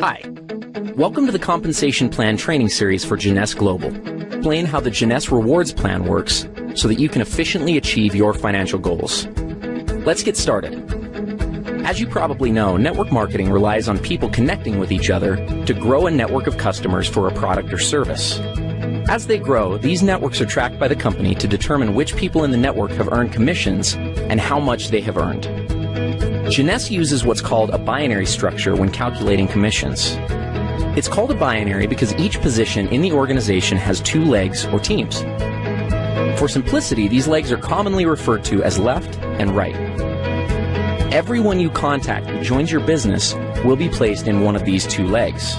Hi. Welcome to the Compensation Plan Training Series for Jeunesse Global. Explain how the Jeunesse Rewards Plan works so that you can efficiently achieve your financial goals. Let's get started. As you probably know, network marketing relies on people connecting with each other to grow a network of customers for a product or service. As they grow, these networks are tracked by the company to determine which people in the network have earned commissions and how much they have earned. Jeunesse uses what's called a binary structure when calculating commissions. It's called a binary because each position in the organization has two legs or teams. For simplicity, these legs are commonly referred to as left and right. Everyone you contact who joins your business will be placed in one of these two legs.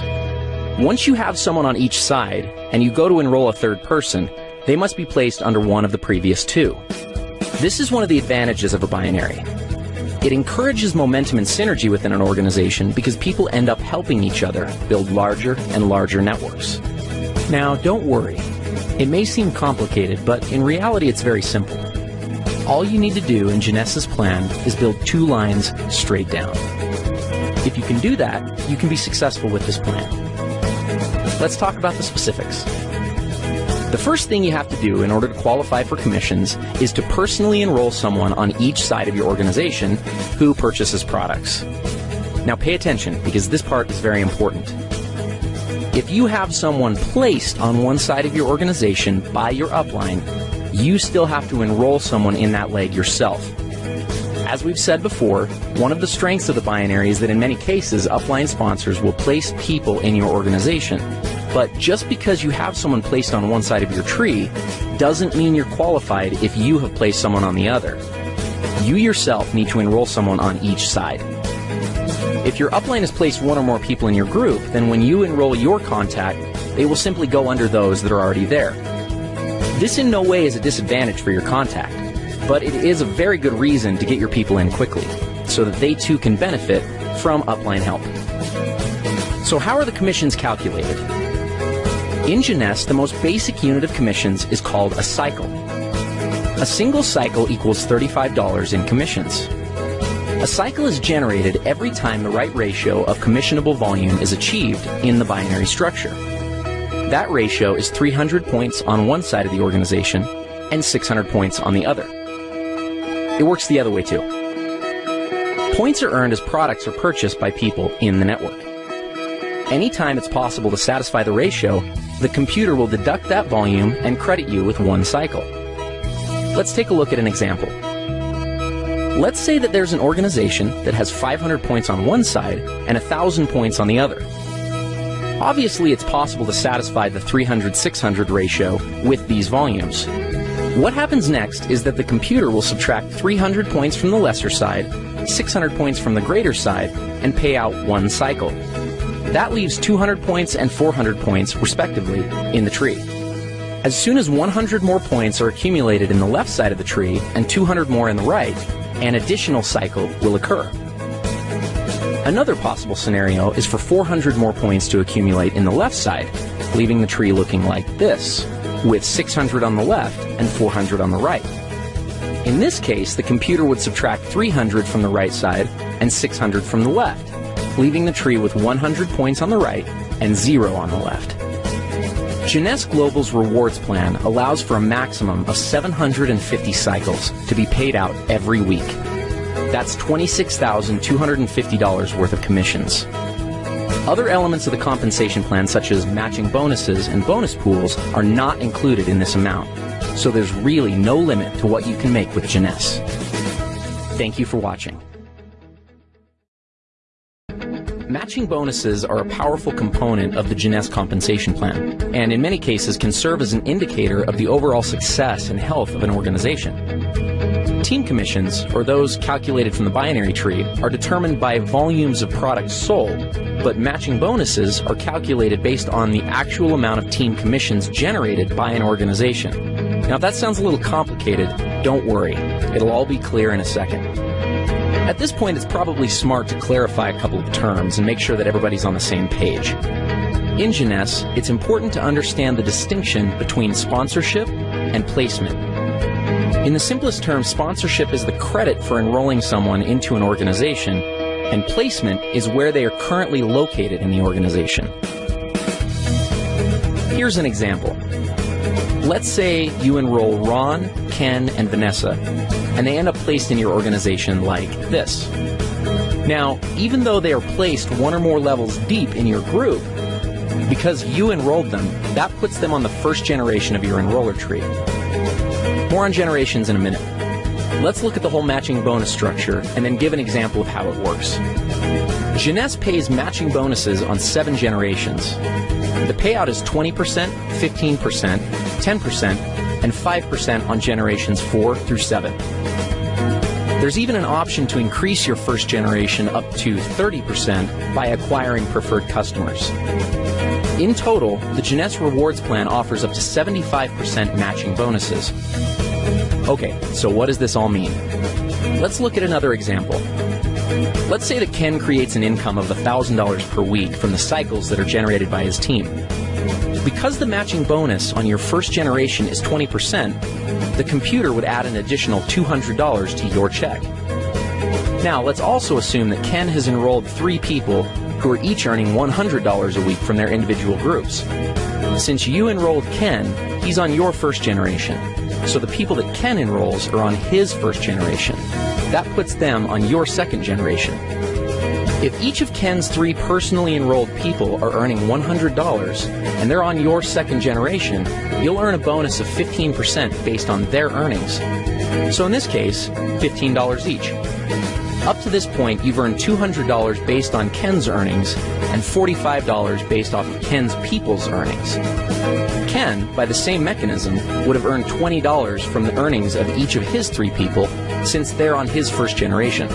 Once you have someone on each side and you go to enroll a third person, they must be placed under one of the previous two. This is one of the advantages of a binary. It encourages momentum and synergy within an organization because people end up helping each other build larger and larger networks. Now, don't worry. It may seem complicated, but in reality it's very simple. All you need to do in Jeunesse's plan is build two lines straight down. If you can do that, you can be successful with this plan. Let's talk about the specifics. The first thing you have to do in order to qualify for commissions is to personally enroll someone on each side of your organization who purchases products. Now pay attention because this part is very important. If you have someone placed on one side of your organization by your upline, you still have to enroll someone in that leg yourself. As we've said before, one of the strengths of the binary is that in many cases, upline sponsors will place people in your organization. But just because you have someone placed on one side of your tree doesn't mean you're qualified if you have placed someone on the other. You yourself need to enroll someone on each side. If your upline has placed one or more people in your group, then when you enroll your contact, they will simply go under those that are already there. This in no way is a disadvantage for your contact, but it is a very good reason to get your people in quickly, so that they too can benefit from upline help. So how are the commissions calculated? In Jeunesse, the most basic unit of commissions is called a cycle. A single cycle equals $35 in commissions. A cycle is generated every time the right ratio of commissionable volume is achieved in the binary structure. That ratio is 300 points on one side of the organization and 600 points on the other. It works the other way too. Points are earned as products are purchased by people in the network. Anytime it's possible to satisfy the ratio, the computer will deduct that volume and credit you with one cycle. Let's take a look at an example. Let's say that there's an organization that has 500 points on one side and 1,000 points on the other. Obviously, it's possible to satisfy the 300-600 ratio with these volumes. What happens next is that the computer will subtract 300 points from the lesser side, 600 points from the greater side, and pay out one cycle. That leaves 200 points and 400 points, respectively, in the tree. As soon as 100 more points are accumulated in the left side of the tree and 200 more in the right, an additional cycle will occur. Another possible scenario is for 400 more points to accumulate in the left side, leaving the tree looking like this, with 600 on the left and 400 on the right. In this case, the computer would subtract 300 from the right side and 600 from the left, leaving the tree with 100 points on the right and 0 on the left. Jeunesse Global's rewards plan allows for a maximum of 750 cycles to be paid out every week. That's $26,250 worth of commissions. Other elements of the compensation plan, such as matching bonuses and bonus pools, are not included in this amount. So there's really no limit to what you can make with Jeunesse. Thank you for watching. Matching bonuses are a powerful component of the Jeunesse compensation plan, and in many cases can serve as an indicator of the overall success and health of an organization. Team commissions, or those calculated from the binary tree, are determined by volumes of products sold, but matching bonuses are calculated based on the actual amount of team commissions generated by an organization. Now, if that sounds a little complicated, don't worry. It'll all be clear in a second. At this point, it's probably smart to clarify a couple of terms and make sure that everybody's on the same page. In Jeunesse, it's important to understand the distinction between sponsorship and placement. In the simplest terms, sponsorship is the credit for enrolling someone into an organization, and placement is where they are currently located in the organization. Here's an example. Let's say you enroll Ron, Ken, and Vanessa, and they end up placed in your organization like this. Now, even though they are placed one or more levels deep in your group, because you enrolled them, that puts them on the first generation of your enroller tree. More on generations in a minute. Let's look at the whole matching bonus structure and then give an example of how it works. Jeunesse pays matching bonuses on seven generations. The payout is 20%, 15%, 10%, and 5% on generations 4 through 7. There's even an option to increase your first generation up to 30% by acquiring preferred customers. In total, the Jeunesse Rewards Plan offers up to 75% matching bonuses. Okay, so what does this all mean? Let's look at another example. Let's say that Ken creates an income of $1,000 per week from the cycles that are generated by his team. Because the matching bonus on your first generation is 20%, the computer would add an additional $200 to your check. Now, let's also assume that Ken has enrolled three people who are each earning $100 a week from their individual groups. Since you enrolled Ken, he's on your first generation. So the people that Ken enrolls are on his first generation. That puts them on your second generation. If each of Ken's three personally enrolled people are earning $100 and they're on your second generation, you'll earn a bonus of 15% based on their earnings. So in this case, $15 each. Up to this point, you've earned $200 based on Ken's earnings and $45 based off of Ken's people's earnings. Ken, by the same mechanism, would have earned $20 from the earnings of each of his three people since they're on his first generation.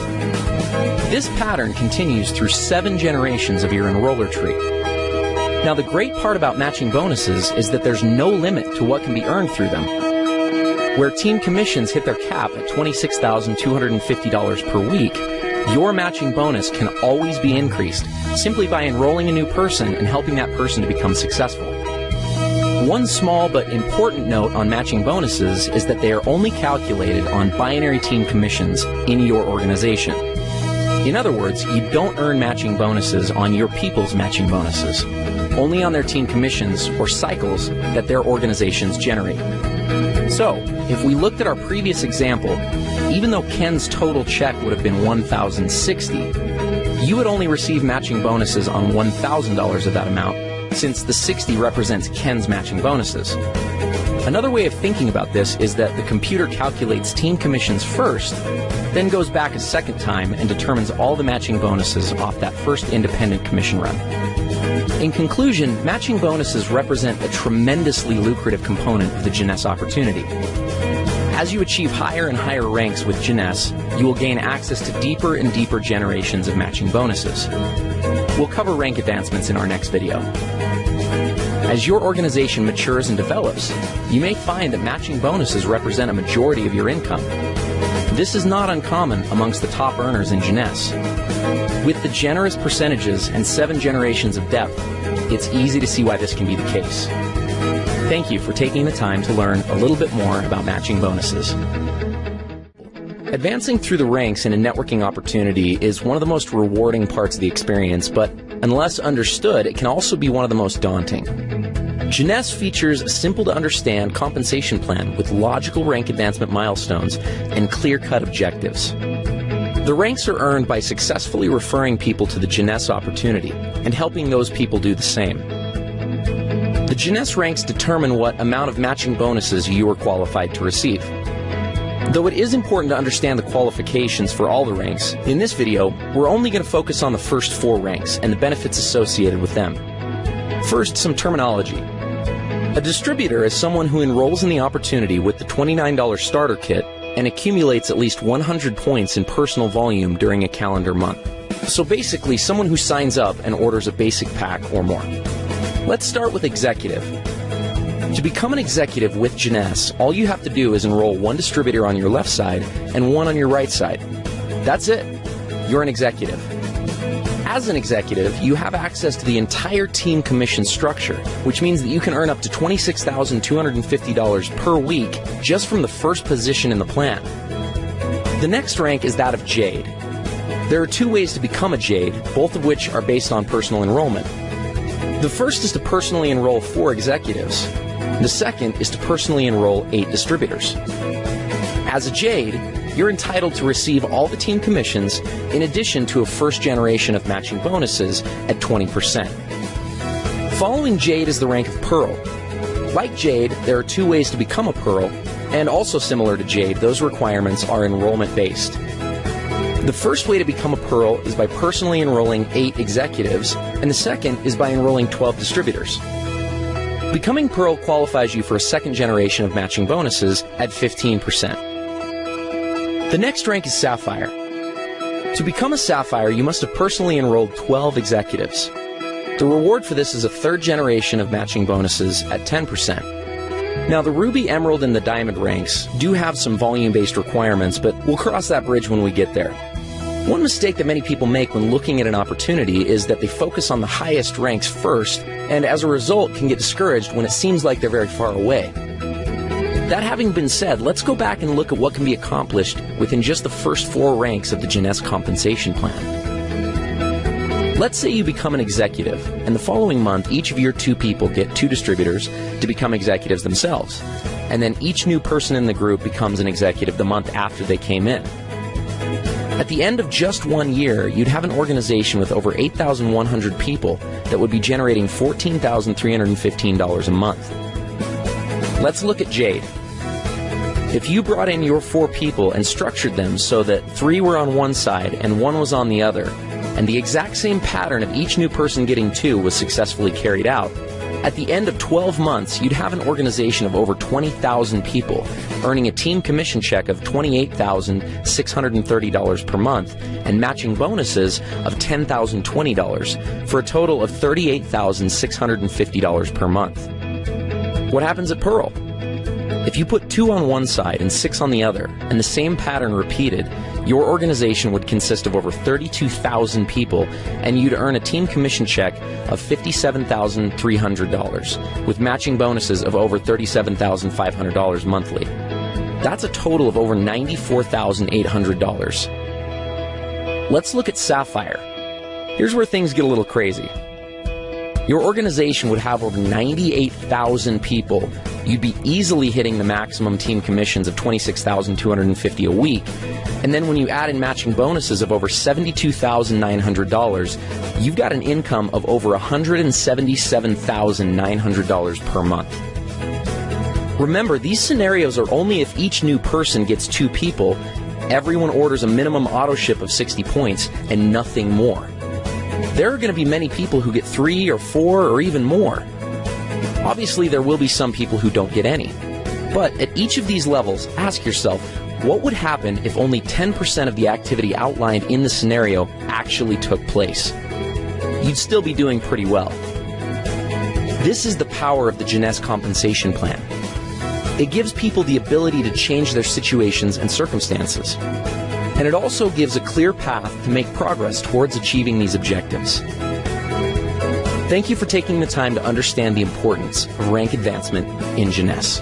This pattern continues through seven generations of your enroller tree. Now, the great part about matching bonuses is that there's no limit to what can be earned through them. Where team commissions hit their cap at $26,250 per week, your matching bonus can always be increased simply by enrolling a new person and helping that person to become successful. One small but important note on matching bonuses is that they are only calculated on binary team commissions in your organization. In other words, you don't earn matching bonuses on your people's matching bonuses, only on their team commissions or cycles that their organizations generate. So, if we looked at our previous example, even though Ken's total check would have been 1060 you would only receive matching bonuses on $1,000 of that amount, since the 60 represents Ken's matching bonuses. Another way of thinking about this is that the computer calculates team commissions first, then goes back a second time and determines all the matching bonuses off that first independent commission run. In conclusion, matching bonuses represent a tremendously lucrative component of the Jeunesse opportunity. As you achieve higher and higher ranks with Jeunesse, you will gain access to deeper and deeper generations of matching bonuses. We'll cover rank advancements in our next video. As your organization matures and develops, you may find that matching bonuses represent a majority of your income. This is not uncommon amongst the top earners in Jeunesse. With the generous percentages and seven generations of depth, it's easy to see why this can be the case. Thank you for taking the time to learn a little bit more about matching bonuses. Advancing through the ranks in a networking opportunity is one of the most rewarding parts of the experience, but unless understood, it can also be one of the most daunting. Jeunesse features a simple to understand compensation plan with logical rank advancement milestones and clear cut objectives. The ranks are earned by successfully referring people to the Jeunesse opportunity and helping those people do the same. The Jeunesse ranks determine what amount of matching bonuses you are qualified to receive. Though it is important to understand the qualifications for all the ranks, in this video, we're only going to focus on the first four ranks and the benefits associated with them. First, some terminology. A distributor is someone who enrolls in the opportunity with the $29 starter kit and accumulates at least 100 points in personal volume during a calendar month. So basically, someone who signs up and orders a basic pack or more. Let's start with executive. To become an executive with Jeunesse, all you have to do is enroll one distributor on your left side and one on your right side. That's it. You're an executive. As an executive, you have access to the entire team commission structure, which means that you can earn up to $26,250 per week just from the first position in the plan. The next rank is that of Jade. There are two ways to become a Jade, both of which are based on personal enrollment. The first is to personally enroll four executives. The second is to personally enroll eight distributors. As a Jade, you're entitled to receive all the team commissions in addition to a first generation of matching bonuses at 20%. Following Jade is the rank of Pearl. Like Jade, there are two ways to become a Pearl, and also similar to Jade, those requirements are enrollment based. The first way to become a Pearl is by personally enrolling 8 executives, and the second is by enrolling 12 distributors. Becoming Pearl qualifies you for a second generation of matching bonuses at 15%. The next rank is Sapphire. To become a Sapphire, you must have personally enrolled 12 executives. The reward for this is a third generation of matching bonuses at 10%. Now, the Ruby, Emerald, and the Diamond ranks do have some volume based requirements, but we'll cross that bridge when we get there. One mistake that many people make when looking at an opportunity is that they focus on the highest ranks first, and as a result can get discouraged when it seems like they're very far away. That having been said, let's go back and look at what can be accomplished within just the first four ranks of the Jeunesse compensation plan. Let's say you become an executive, and the following month, each of your two people get two distributors to become executives themselves. And then each new person in the group becomes an executive the month after they came in. At the end of just one year, you'd have an organization with over 8,100 people that would be generating $14,315 a month. Let's look at Jade. If you brought in your four people and structured them so that three were on one side and one was on the other, and the exact same pattern of each new person getting two was successfully carried out, at the end of 12 months, you'd have an organization of over 20,000 people, earning a team commission check of $28,630 per month and matching bonuses of $10,020 for a total of $38,650 per month. What happens at Pearl? If you put two on one side and six on the other, and the same pattern repeated, your organization would consist of over 32,000 people, and you'd earn a team commission check of $57,300, with matching bonuses of over $37,500 monthly. That's a total of over $94,800. Let's look at Sapphire. Here's where things get a little crazy. Your organization would have over 98,000 people. You'd be easily hitting the maximum team commissions of 26,250 a week. And then when you add in matching bonuses of over $72,900, you've got an income of over $177,900 per month. Remember, these scenarios are only if each new person gets two people, everyone orders a minimum auto ship of 60 points, and nothing more there are going to be many people who get three or four or even more. Obviously, there will be some people who don't get any. But at each of these levels, ask yourself, what would happen if only 10% of the activity outlined in the scenario actually took place? You'd still be doing pretty well. This is the power of the Jeunesse compensation plan. It gives people the ability to change their situations and circumstances and it also gives a clear path to make progress towards achieving these objectives. Thank you for taking the time to understand the importance of rank advancement in Jeunesse.